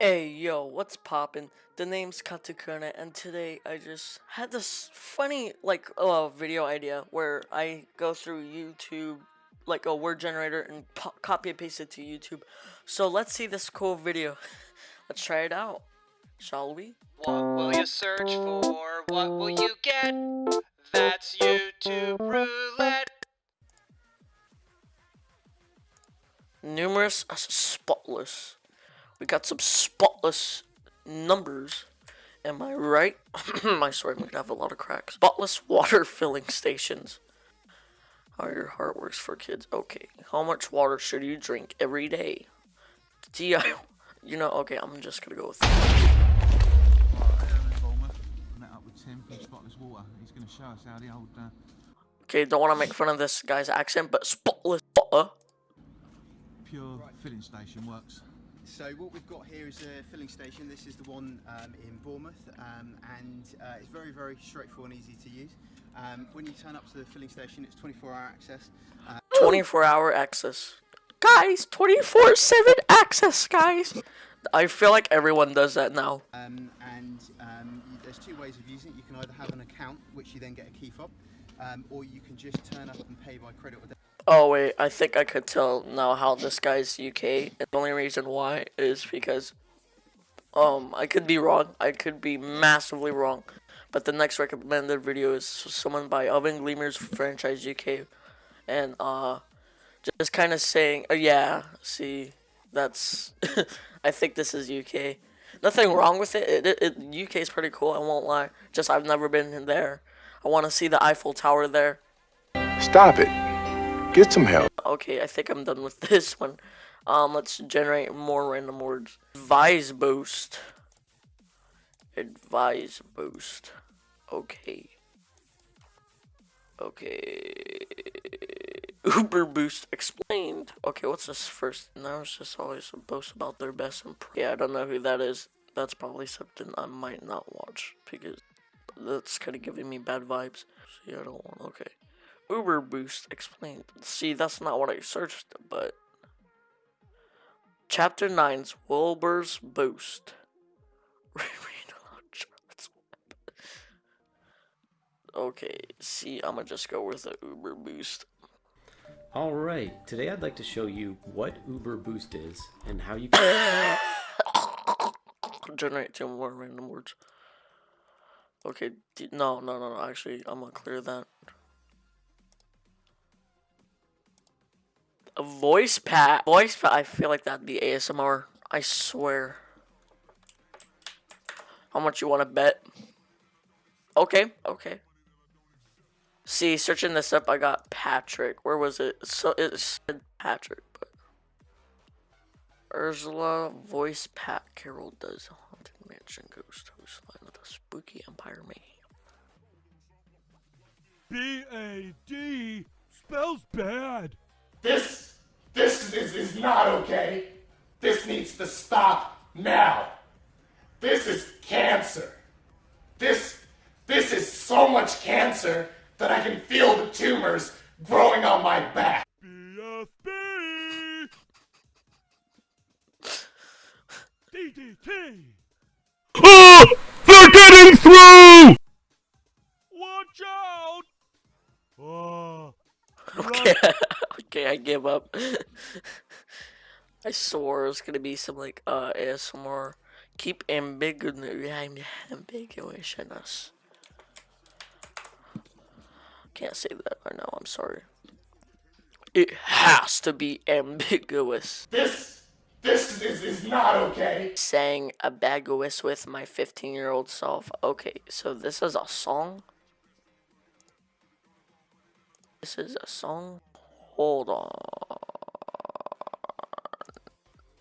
Hey yo, what's poppin'? The name's Katakuna and today I just had this funny like uh, video idea where I go through YouTube like a word generator and copy and paste it to YouTube. So let's see this cool video. let's try it out. Shall we? What will you search for? What will you get? That's YouTube roulette. Numerous uh, spotless. We got some spotless numbers. Am I right? I'm gonna have a lot of cracks. Spotless water filling stations. How your heart works for kids. Okay. How much water should you drink every day? DI. You know, okay, I'm just gonna go with uh, Okay, don't want to make fun of this guy's accent, but spotless water. pure filling station works. So what we've got here is a filling station. This is the one um, in Bournemouth, um, and uh, it's very, very straightforward and easy to use. Um, when you turn up to the filling station, it's 24-hour access. Uh, 24 hour access. Guys, 24 7 access, guys. I feel like everyone does that now. um, and um, there's two ways of using it. You can either have an account, which you then get a key fob, um, or you can just turn up and pay by credit or debit. Oh wait, I think I could tell now how this guy's UK. And the only reason why is because um I could be wrong. I could be massively wrong. But the next recommended video is someone by Oven Gleamers franchise UK and uh just kind of saying, uh, yeah, see, that's I think this is UK. Nothing wrong with it. It, it, it UK is pretty cool, I won't lie. Just I've never been in there. I want to see the Eiffel Tower there. Stop it. Get some help. Okay, I think I'm done with this one. Um, let's generate more random words. Advise boost. Advise boost. Okay. Okay. Uber boost explained. Okay, what's this first? Now it's just always a boast about their best and yeah, I don't know who that is. That's probably something I might not watch because that's kind of giving me bad vibes. See, I don't want. Okay. Uber Boost explained. See, that's not what I searched, but Chapter 9's Wilbur's Boost. Okay, see, I'm gonna just go with the Uber Boost. Alright, today I'd like to show you what Uber Boost is and how you can Generate two more random words. Okay, no, no, no, no, actually, I'm gonna clear that. A voice pat. Voice pat, I feel like that'd be ASMR. I swear. How much you wanna bet? Okay, okay. See, searching this up, I got Patrick. Where was it? So it said Patrick, but Ursula voice Pat Carroll does haunted mansion ghost host line with a spooky empire mayhem. B A D spells bad. This, this is, is not okay. This needs to stop now. This is cancer. This, this is so much cancer that I can feel the tumors growing on my back. BFB. DDT. Oh! They're getting through! Watch out. Oh. Okay, okay, I give up. I swore it was gonna be some like uh ASMR. Keep ambiguous, ambiguousness. Can't say that right now. I'm sorry. It has to be ambiguous. This, this is, is not okay. Saying ambiguous with my 15 year old self. Okay, so this is a song. This is a song. Hold on.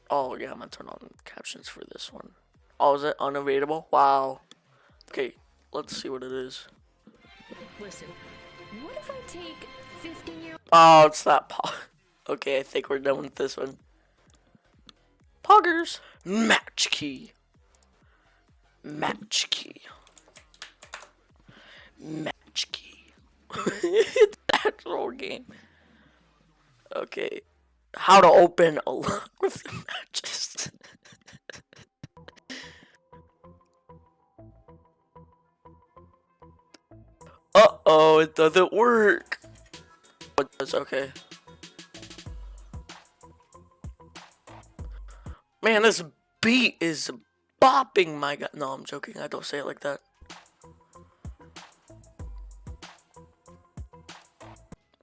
Oh yeah, I'm gonna turn on captions for this one. Oh, is it unavailable? Wow. Okay, let's see what it is. Listen, what if I take 15 year Oh, it's that po- Okay, I think we're done with this one. Poggers. Match key. Match key. Match key. it's an actual game. Okay how to open a lot of matches. Uh-oh, it doesn't work. But that's okay. Man, this beat is bopping my god. No, I'm joking. I don't say it like that.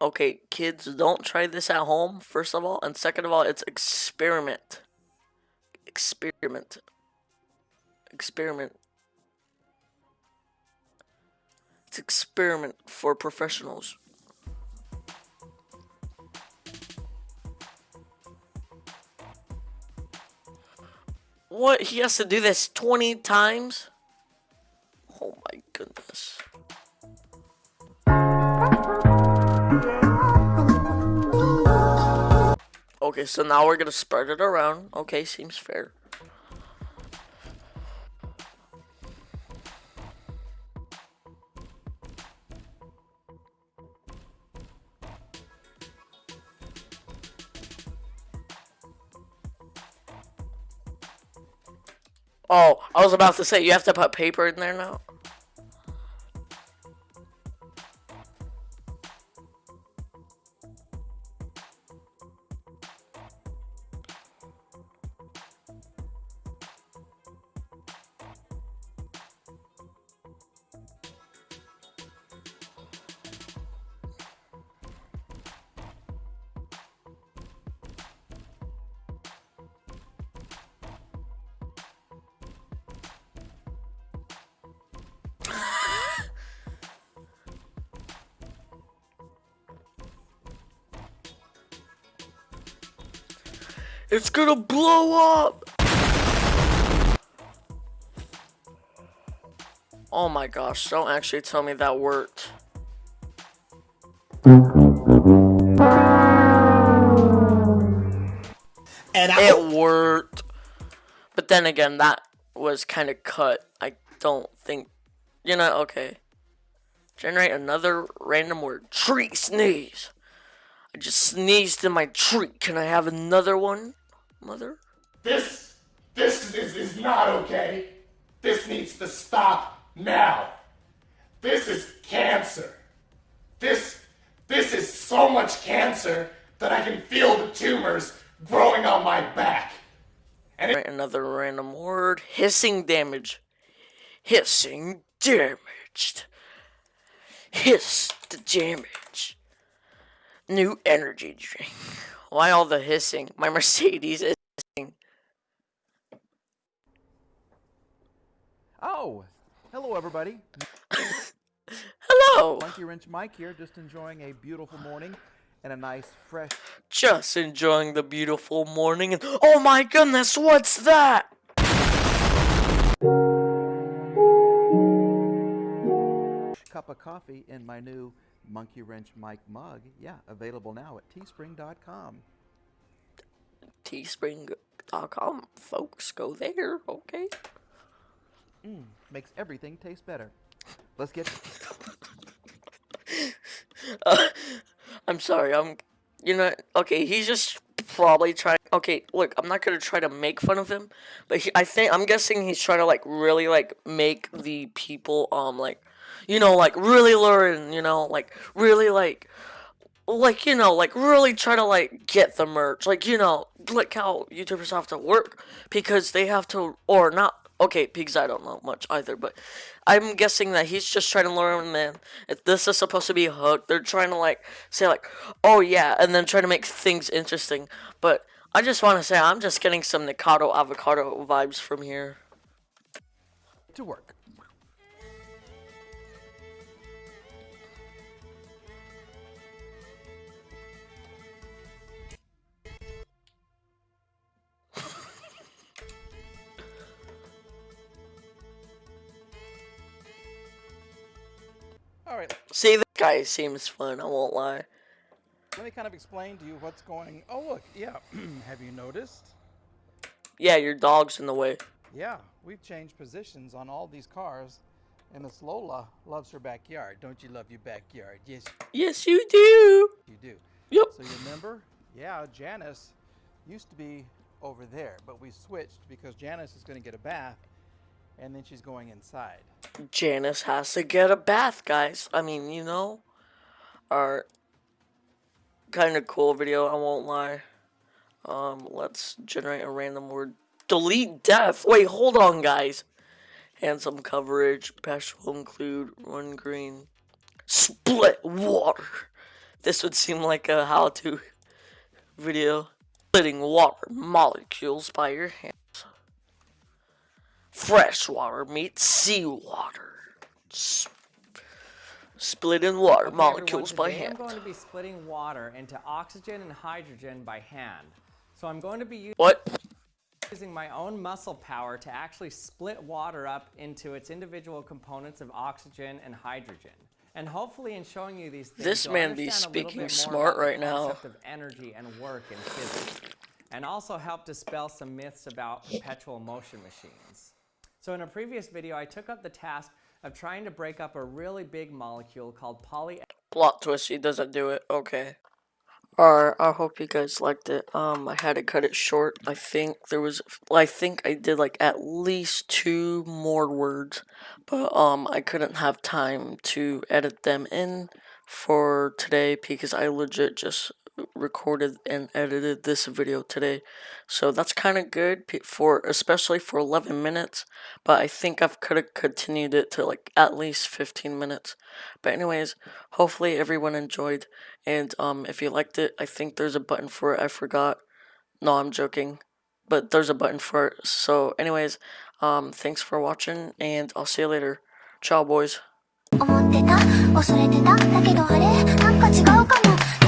Okay, kids, don't try this at home, first of all. And second of all, it's experiment. Experiment. Experiment. It's experiment for professionals. What? He has to do this 20 times? Okay, so now we're gonna spread it around. Okay, seems fair. Oh, I was about to say, you have to put paper in there now? It's gonna blow up! Oh my gosh, don't actually tell me that worked. And it worked. But then again, that was kind of cut. I don't think, you know, okay. Generate another random word. Tree sneeze. I just sneezed in my tree. Can I have another one, mother? This, this is, is not okay. This needs to stop now. This is cancer. This, this is so much cancer that I can feel the tumors growing on my back. And Right, another random word. Hissing damage. Hissing damaged. Hiss the damage. New energy drink. Why all the hissing? My Mercedes is hissing. Oh, hello everybody. Hello. Monkey Wrench Mike here, just enjoying a beautiful morning and a nice fresh. Just enjoying the beautiful morning and oh my goodness, what's that? cup of coffee in my new Monkey Wrench Mike mug. Yeah, available now at teespring.com. Teespring.com, folks, go there, okay? Mm, makes everything taste better. Let's get. Uh, I'm sorry, I'm. You know, okay, he's just probably trying. Okay, look, I'm not gonna try to make fun of him, but he, I think I'm guessing he's trying to like really like make the people um like, you know, like really learn. You know, like really like, like you know, like really try to like get the merch. Like you know, like how YouTubers have to work because they have to or not. Okay, because I don't know much either, but I'm guessing that he's just trying to learn, man. If this is supposed to be a hook, they're trying to like say like, oh yeah, and then try to make things interesting. But I just want to say I'm just getting some Nikocado avocado vibes from here. To work. All right, See, this guy seems fun. I won't lie. let me kind of explain to you what's going. Oh look, yeah. Have you noticed? Yeah, your dog's in the way. Yeah, we've changed positions on all these cars, and Miss Lola loves her backyard. Don't you love your backyard? Yes, Yes, you do. you do. Yep. So you remember? Yeah, Janice used to be over there, but we switched because Janice is going to get a bath, and then she's going inside. Janice has to get a bath, guys. I mean, you know, our kind of cool video. I won't lie. Um, let's generate a random word. Delete death. Wait, hold on, guys. Handsome coverage. Patch will include run green. Split water. This would seem like a how-to video. Splitting water molecules by your hands. Fresh water meets seawater. S- splitting water Okay, molecules by hand. I'm going to be splitting water into oxygen and hydrogen by hand. So I'm going to be What? using my own muscle power to actually split water up into its individual components of oxygen and hydrogen. And hopefully in showing you these things, This man be understand a little speaking smart right now. concept of energy and work in physics. And also help dispel some myths about perpetual motion machines. So in a previous video, I took up the task of trying to break up a really big molecule called poly Plot twist, he doesn't do it. Okay. Alright, I hope you guys liked it. Um, I had to cut it short. I think there was, I think I did like at least two more words, but um, I couldn't have time to edit them in for today because I legit just recorded and edited this video today. So that's kind of good pe- for, especially for 11 minutes, but I think I've could have continued it to like at least 15 minutes. But anyways, hopefully everyone enjoyed. And um, if you liked it, I think there's a button for it. I forgot. No, I'm joking. But there's a button for it. So, anyways, um, thanks for watching, and I'll see you later. Ciao, boys. 思ってた恐れてただけどあれなんか違うかも